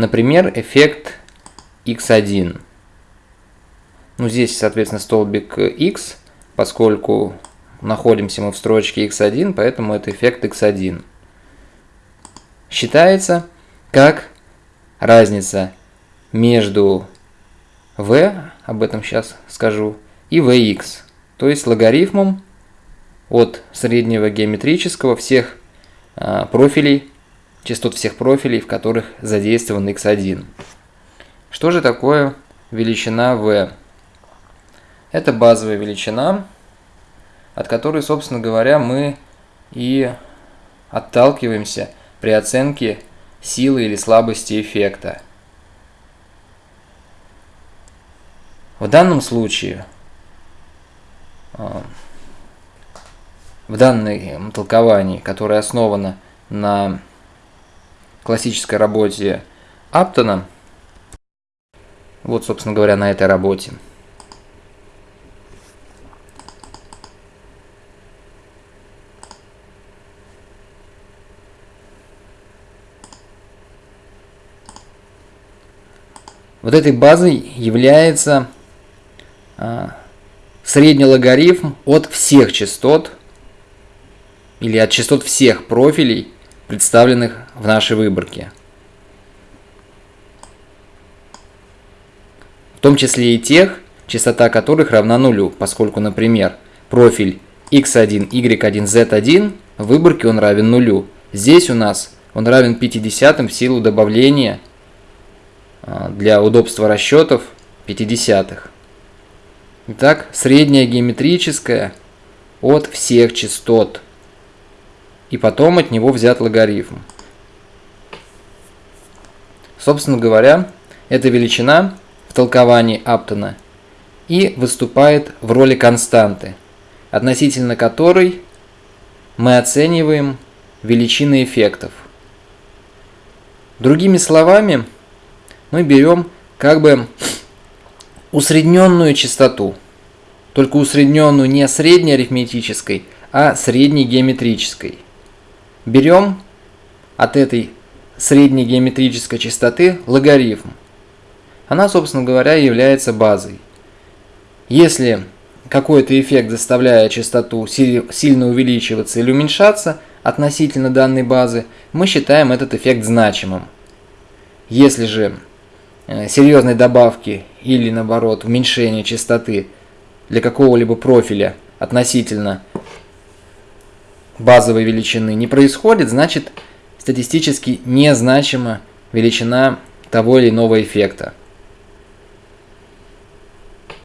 Например, эффект x1. Ну, здесь, соответственно, столбик x, поскольку находимся мы в строчке x1, поэтому это эффект x1. Считается как разница между v, об этом сейчас скажу, и vx, то есть логарифмом от среднего геометрического всех а, профилей, частот всех профилей, в которых задействован x1. Что же такое величина v? Это базовая величина, от которой, собственно говоря, мы и отталкиваемся при оценке силы или слабости эффекта. В данном случае, а, в данном толковании, которое основано на классической работе Аптона, вот, собственно говоря, на этой работе, Вот этой базой является а, средний логарифм от всех частот или от частот всех профилей, представленных в нашей выборке. В том числе и тех, частота которых равна нулю, поскольку, например, профиль x1, y1, z1 в выборке он равен нулю. Здесь у нас он равен 50 в силу добавления а, для удобства расчетов 50-х. Итак, средняя геометрическая от всех частот. И потом от него взят логарифм. Собственно говоря, эта величина в толковании Аптона и выступает в роли константы, относительно которой мы оцениваем величины эффектов. Другими словами, мы берем как бы усредненную частоту. Только усредненную не средней арифметической, а средней геометрической. Берем от этой средней геометрической частоты логарифм. Она, собственно говоря, является базой. Если какой-то эффект заставляет частоту сильно увеличиваться или уменьшаться относительно данной базы, мы считаем этот эффект значимым. Если же Э, серьезной добавки или наоборот уменьшения частоты для какого-либо профиля относительно базовой величины не происходит, значит статистически незначима величина того или иного эффекта.